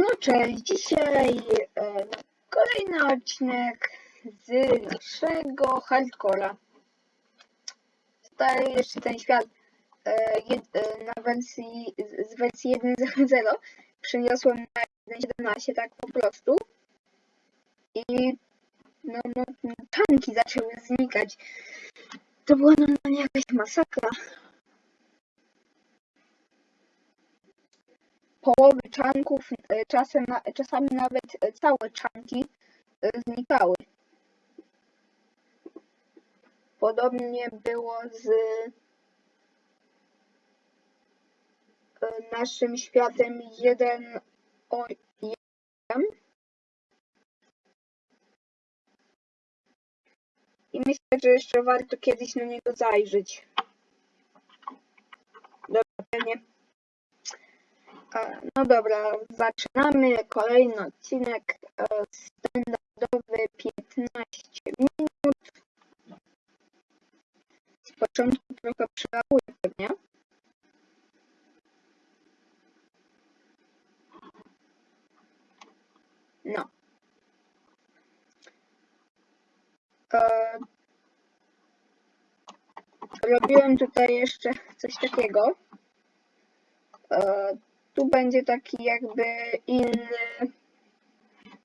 No cześć, dzisiaj e, kolejny odcinek z naszego hardcora. Stary jeszcze ten świat e, jed, e, na wersji, z, wersji 1.0 przeniosłem na 1.17 tak po prostu. I no, no, tanki zaczęły znikać. To była normalnie jakaś masakra. Połowy czanków, e, czasem, czasami nawet e, całe czanki e, znikały. Podobnie było z naszym światem 1 o 1. I myślę, że jeszcze warto kiedyś na niego zajrzeć. Dobra, pewnie. E, No dobra, zaczynamy kolejny odcinek e, standardowy 15 minut. Z początku trochę przełapuję pewnie. No. E, Robiłem tutaj jeszcze coś takiego. Tu będzie taki jakby inny,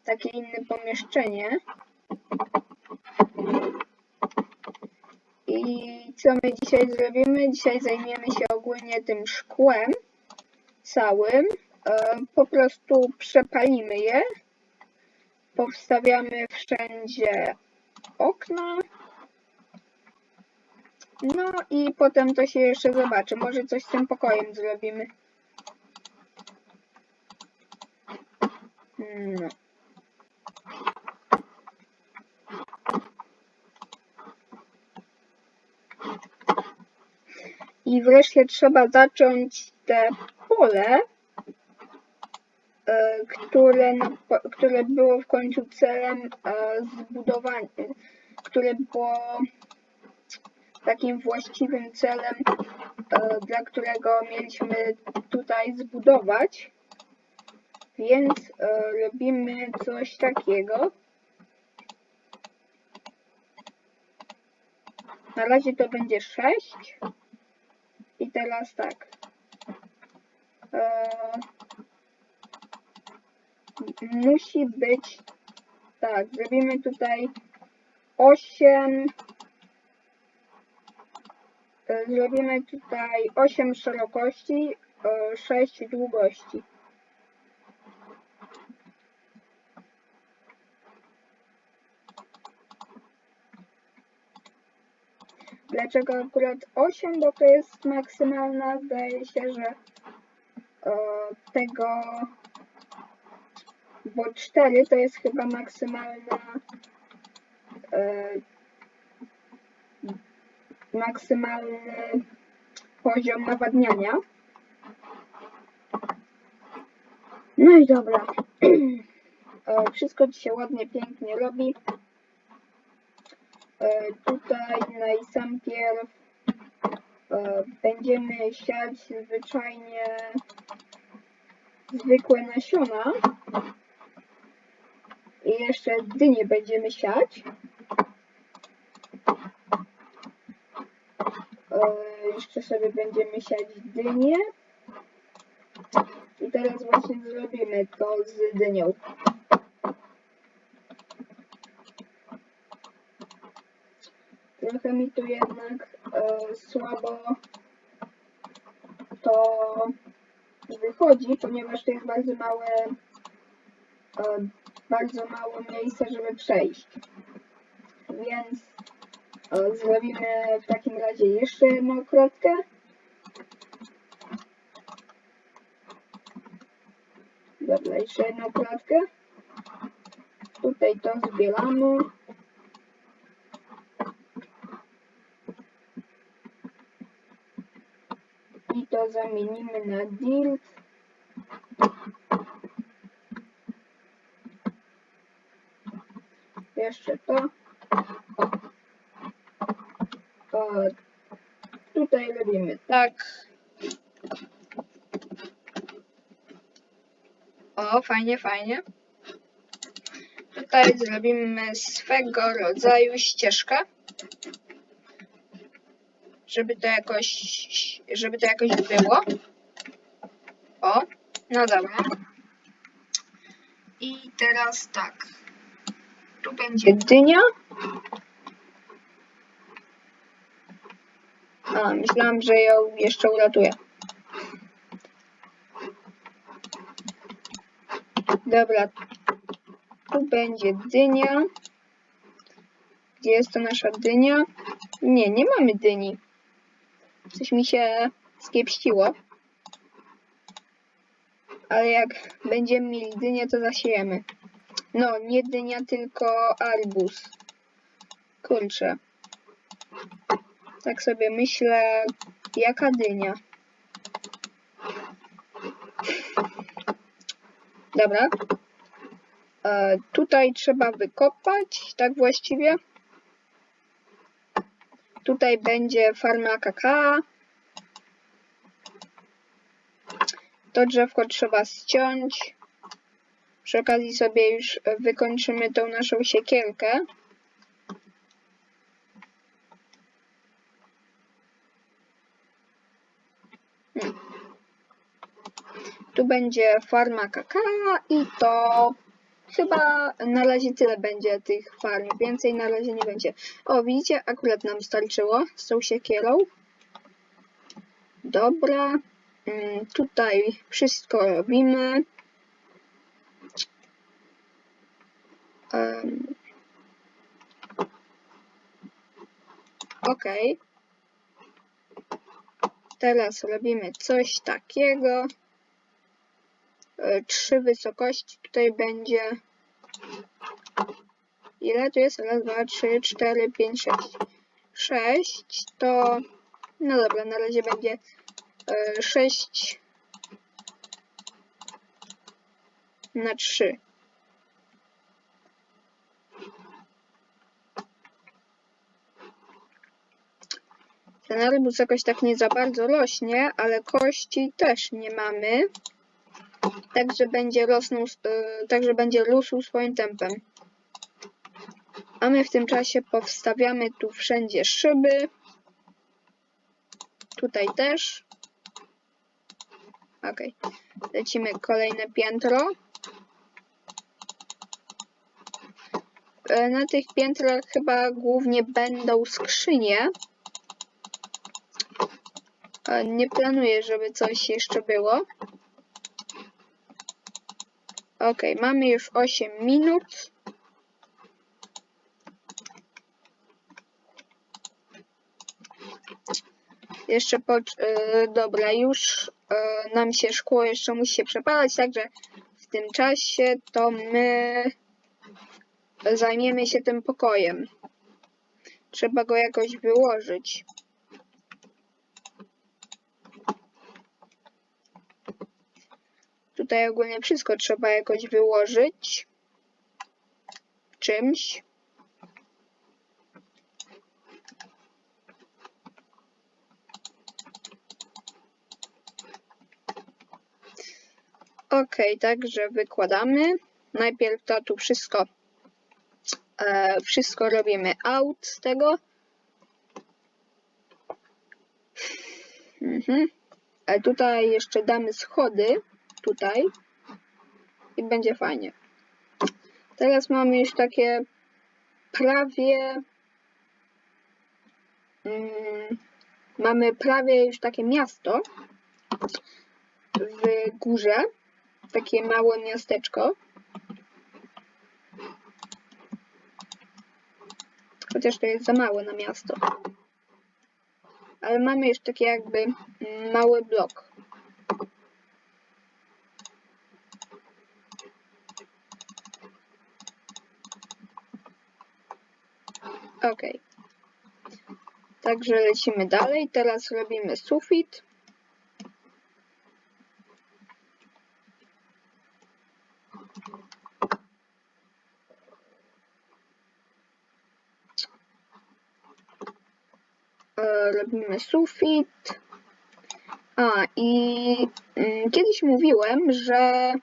takie inne pomieszczenie. I co my dzisiaj zrobimy? Dzisiaj zajmiemy się ogólnie tym szkłem całym. E, Po prostu przepalimy je. Powstawiamy wszędzie okna. No i potem to się jeszcze zobaczy. Może coś z tym pokojem zrobimy. No. I wreszcie trzeba zacząć te pole, e, które, które było w końcu celem e, zbudowania, które było takim właściwym celem, e, dla którego mieliśmy tutaj zbudować. Więc e, robimy coś takiego. Na razie to będzie 6. I teraz tak. E, musi być. Tak, zrobimy tutaj 8. E, zrobimy tutaj 8 szerokości, e, 6 długości. Dlaczego akurat 8? Bo to jest maksymalna, zdaje się, że e, tego, bo 4 to jest chyba maksymalna e, maksymalny poziom nawadniania. No i dobra. E, Wszystko ci się ładnie, pięknie robi. E, Tutaj najpierw e, będziemy siać zwyczajnie zwykłe nasiona. I jeszcze dynie będziemy siać. E, Jeszcze sobie będziemy siać dynie. I teraz właśnie zrobimy to z dynią. Trochę mi tu jednak e, słabo to wychodzi, ponieważ to jest bardzo małe, e, bardzo mało miejsca, żeby przejść. Więc e, zrobimy w takim razie jeszcze jedną kratkę. Dobra, jeszcze jedną kratkę. Tutaj to zbieramy. Zamienimy na dirt. Jeszcze to. O. O. Tutaj robimy tak. O, fajnie, fajnie. Tutaj zrobimy swego rodzaju ścieżkę. Żeby to jakoś, żeby to jakoś było. O, no dobra. I teraz tak. Tu będzie dynia. A, myślałam, że ją jeszcze uratuję. Dobra. Tu będzie dynia. Gdzie jest to nasza dynia? Nie, nie mamy dyni. Coś mi się skiepściło. Ale jak będziemy mieli dynię, to zasiejemy. No, nie dynia, tylko arbuz. Kurczę. Tak sobie myślę, jaka dynia. Dobra. E, tutaj trzeba wykopać, tak właściwie. Tutaj będzie farma kakao. To drzewko trzeba ściąć. Przy okazji sobie już wykończymy tą naszą siekierkę. Hmm. Tu będzie farma kakao i to chyba na razie tyle będzie tych farm. Więcej na razie nie będzie. O, widzicie? Akurat nam starczyło z tą siekierą. Dobra. Mm, tutaj wszystko robimy. Um, ok. Teraz robimy coś takiego. E, trzy wysokości tutaj będzie. Ile tu jest? Raz, dwa, trzy, cztery, pięć, sześć. Sześć to. No dobra, na razie będzie 6 na 3. Ten arbuz jakoś tak nie za bardzo rośnie, ale kości też nie mamy. Także będzie rosnął, yy, także będzie rósł swoim tempem. A my w tym czasie powstawiamy tu wszędzie szyby. Tutaj też. Ok. Lecimy kolejne piętro. E, na tych piętrach chyba głównie będą skrzynie. E, nie planuję, żeby coś jeszcze było. Ok, mamy już 8 minut. Jeszcze po... Yy, dobra, już yy, nam się szkło jeszcze musi się przepalać, także w tym czasie to my zajmiemy się tym pokojem. Trzeba go jakoś wyłożyć. Tutaj ogólnie wszystko trzeba jakoś wyłożyć czymś. Ok, także wykładamy. Najpierw to tu wszystko, e, wszystko robimy out z tego. Mhm. E, tutaj jeszcze damy schody, tutaj i będzie fajnie. Teraz mamy już takie prawie mm, mamy prawie już takie miasto w górze takie małe miasteczko. Chociaż to jest za małe na miasto. Ale mamy już taki jakby mały blok. Ok. Także lecimy dalej. Teraz robimy sufit. robimy sufit. A i mm, kiedyś mówiłem, że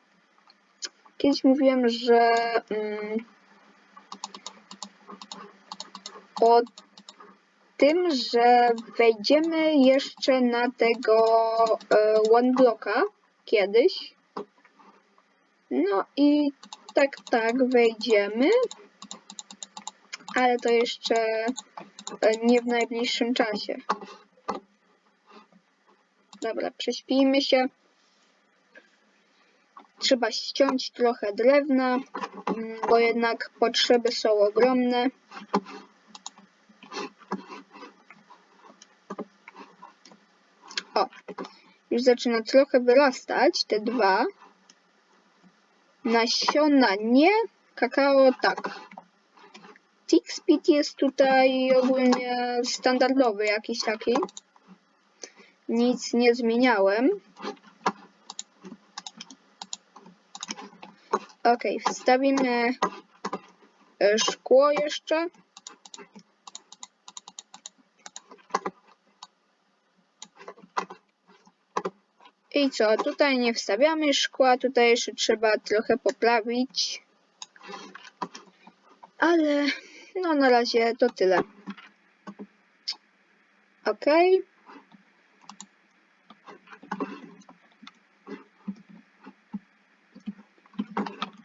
kiedyś mówiłem, że mm, o tym, że wejdziemy jeszcze na tego e, one blocka kiedyś. No i tak, tak, wejdziemy. Ale to jeszcze e, nie w najbliższym czasie. Dobra, prześpijmy się. Trzeba ściąć trochę drewna, bo jednak potrzeby są ogromne. Już zaczyna trochę wyrastać, te dwa. Nasiona nie, kakao tak. Speed jest tutaj ogólnie standardowy jakiś taki. Nic nie zmieniałem. Ok, wstawimy e, szkło jeszcze. I co, tutaj nie wstawiamy szkła, tutaj jeszcze trzeba trochę poprawić. Ale no na razie to tyle. Ok.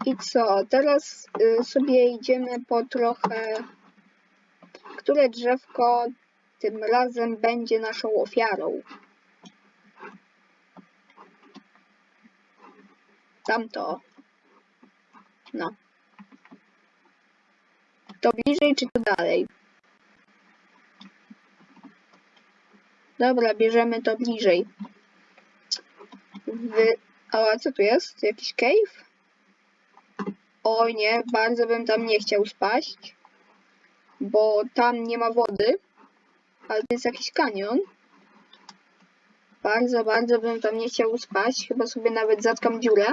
I co, teraz y, sobie idziemy po trochę, które drzewko tym razem będzie naszą ofiarą. Tamto. No. To bliżej czy to dalej? Dobra, bierzemy to bliżej. Wy... A co tu jest? Jakiś cave? Oj nie, bardzo bym tam nie chciał spaść, bo tam nie ma wody, ale to jest jakiś kanion. Bardzo, bardzo bym tam nie chciał spaść, chyba sobie nawet zatkam dziurę.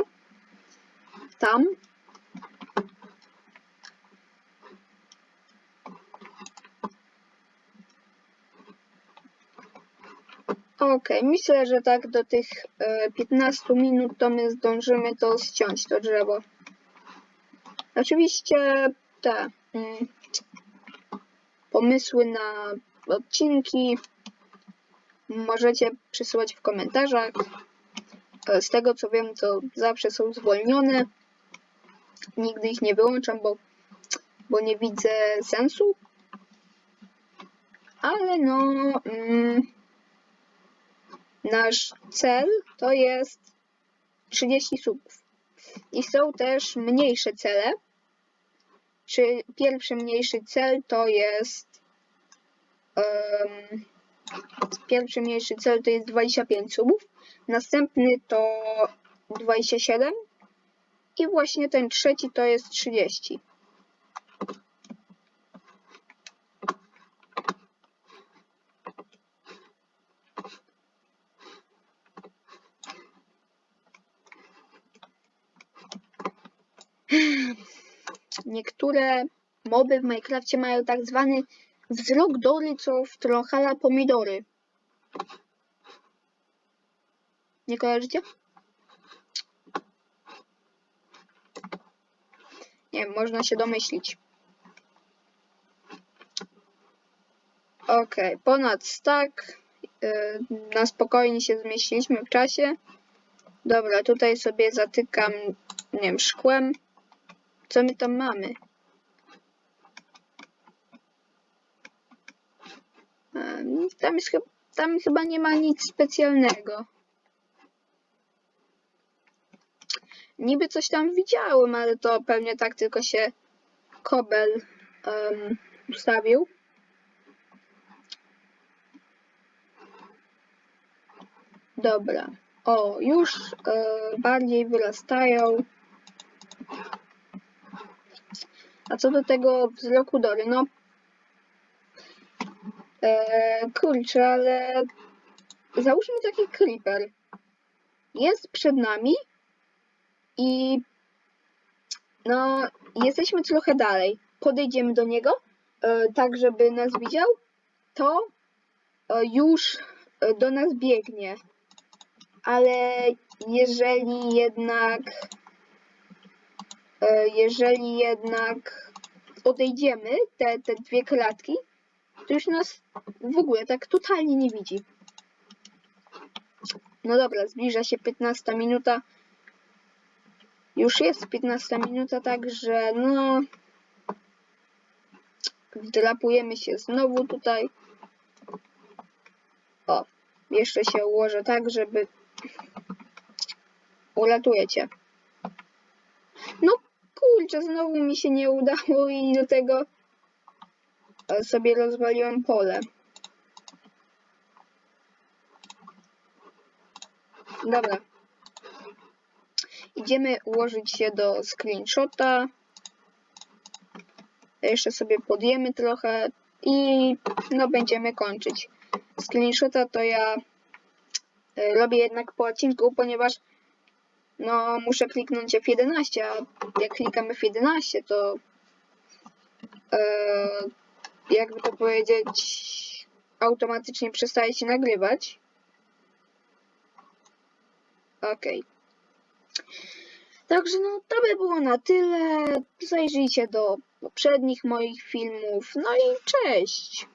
Tam. Ok, myślę, że tak do tych e, 15 minut to my zdążymy to ściąć, to drzewo. Oczywiście te mm, pomysły na odcinki możecie przysyłać w komentarzach. E, Z tego co wiem, to zawsze są zwolnione. Nigdy ich nie wyłączam, bo, bo nie widzę sensu. Ale no, mm, nasz cel to jest 30 subów. I są też mniejsze cele. Czy pierwszy mniejszy cel to jest. Um, pierwszy mniejszy cel to jest 25 subów. Następny to 27. I właśnie ten trzeci to jest 30. Niektóre moby w Minecrafcie mają tak zwany wzrok Dory, co w pomidory. Nie kojarzycie? Nie można się domyślić. Ok, ponad stack. Yy, na spokojnie się zmieściliśmy w czasie. Dobra, tutaj sobie zatykam, nie wiem, szkłem. Co my tam mamy? Tam, jest, tam chyba nie ma nic specjalnego. Niby coś tam widziałem, ale to pewnie tak tylko się kobel em, ustawił. Dobra. O, już e, bardziej wyrastają. A co do tego wzroku Dory, no e, kurczę, ale załóżmy taki creeper. Jest przed nami i no jesteśmy trochę dalej. Podejdziemy do niego, e, tak żeby nas widział, to e, już e, do nas biegnie. Ale jeżeli jednak jeżeli jednak odejdziemy, te, te dwie klatki, to już nas w ogóle tak totalnie nie widzi. No dobra, zbliża się 15 minuta. Już jest 15 minuta, także no. Wdrapujemy się znowu tutaj. O, jeszcze się ułożę tak, żeby. Uratuję cię. No kurczę, znowu mi się nie udało i do tego sobie rozwaliłem pole. Dobra. Idziemy ułożyć się do screenshota. Jeszcze sobie podjemy trochę i no będziemy kończyć. Screenshota to ja e, robię jednak po odcinku, ponieważ no muszę kliknąć F11, a jak klikamy F11 to e, jakby to powiedzieć automatycznie przestaje się nagrywać. Okej. Także no to by było na tyle. Zajrzyjcie do poprzednich moich filmów. No i cześć!